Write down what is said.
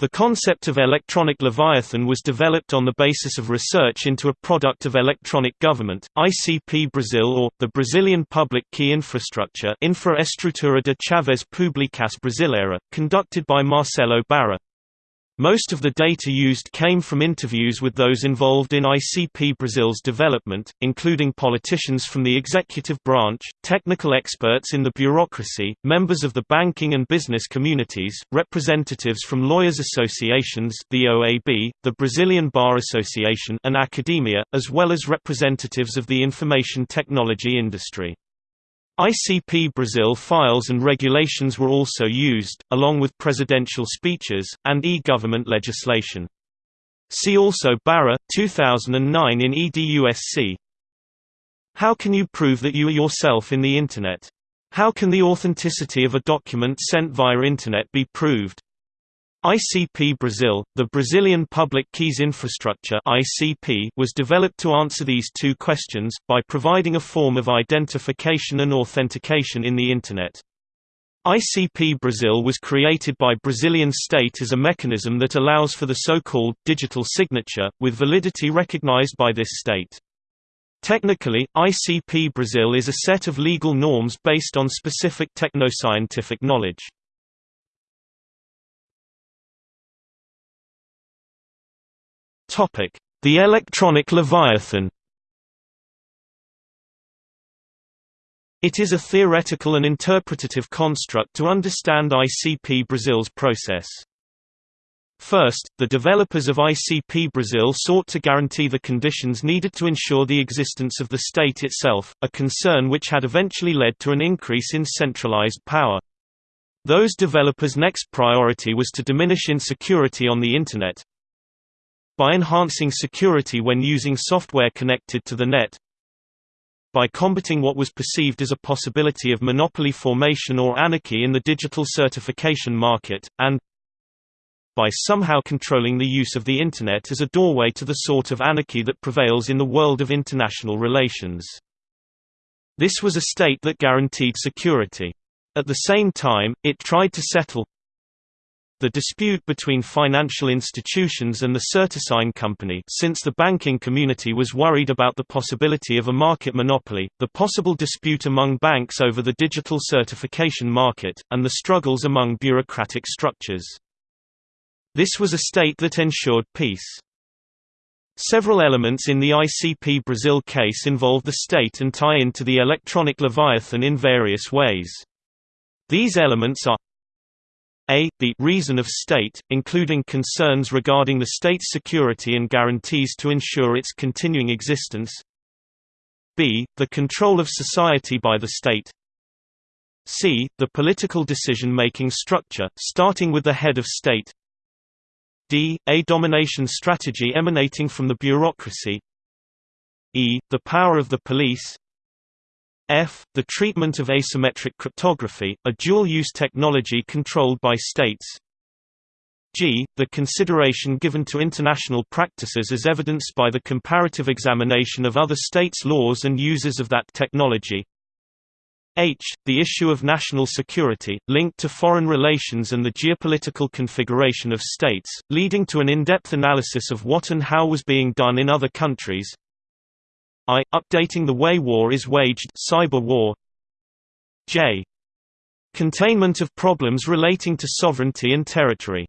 The concept of electronic leviathan was developed on the basis of research into a product of electronic government, ICP Brazil or, the Brazilian Public Key Infrastructure Infraestrutura de Chaves Públicas Brasileira, conducted by Marcelo Barra. Most of the data used came from interviews with those involved in ICP Brazil's development, including politicians from the executive branch, technical experts in the bureaucracy, members of the banking and business communities, representatives from lawyers associations the OAB, the Brazilian Bar Association and academia, as well as representatives of the information technology industry. ICP Brazil files and regulations were also used, along with presidential speeches, and e-government legislation. See also Barra, 2009 in EDUSC. How can you prove that you are yourself in the Internet? How can the authenticity of a document sent via Internet be proved? ICP Brazil, the Brazilian Public Keys Infrastructure (ICP), was developed to answer these two questions by providing a form of identification and authentication in the internet. ICP Brazil was created by Brazilian state as a mechanism that allows for the so-called digital signature with validity recognized by this state. Technically, ICP Brazil is a set of legal norms based on specific technoscientific knowledge. The electronic leviathan It is a theoretical and interpretative construct to understand ICP Brazil's process. First, the developers of ICP Brazil sought to guarantee the conditions needed to ensure the existence of the state itself, a concern which had eventually led to an increase in centralized power. Those developers' next priority was to diminish insecurity on the Internet, by enhancing security when using software connected to the net, by combating what was perceived as a possibility of monopoly formation or anarchy in the digital certification market, and by somehow controlling the use of the Internet as a doorway to the sort of anarchy that prevails in the world of international relations. This was a state that guaranteed security. At the same time, it tried to settle the dispute between financial institutions and the Certisign company since the banking community was worried about the possibility of a market monopoly, the possible dispute among banks over the digital certification market, and the struggles among bureaucratic structures. This was a state that ensured peace. Several elements in the ICP Brazil case involve the state and tie into the electronic leviathan in various ways. These elements are a. The reason of state, including concerns regarding the state's security and guarantees to ensure its continuing existence b. The control of society by the state c. The political decision-making structure, starting with the head of state d. A domination strategy emanating from the bureaucracy e. The power of the police F. The treatment of asymmetric cryptography, a dual-use technology controlled by states G. The consideration given to international practices as evidenced by the comparative examination of other states' laws and uses of that technology H. The issue of national security, linked to foreign relations and the geopolitical configuration of states, leading to an in-depth analysis of what and how was being done in other countries I. Updating the way war is waged cyber war. J. Containment of problems relating to sovereignty and territory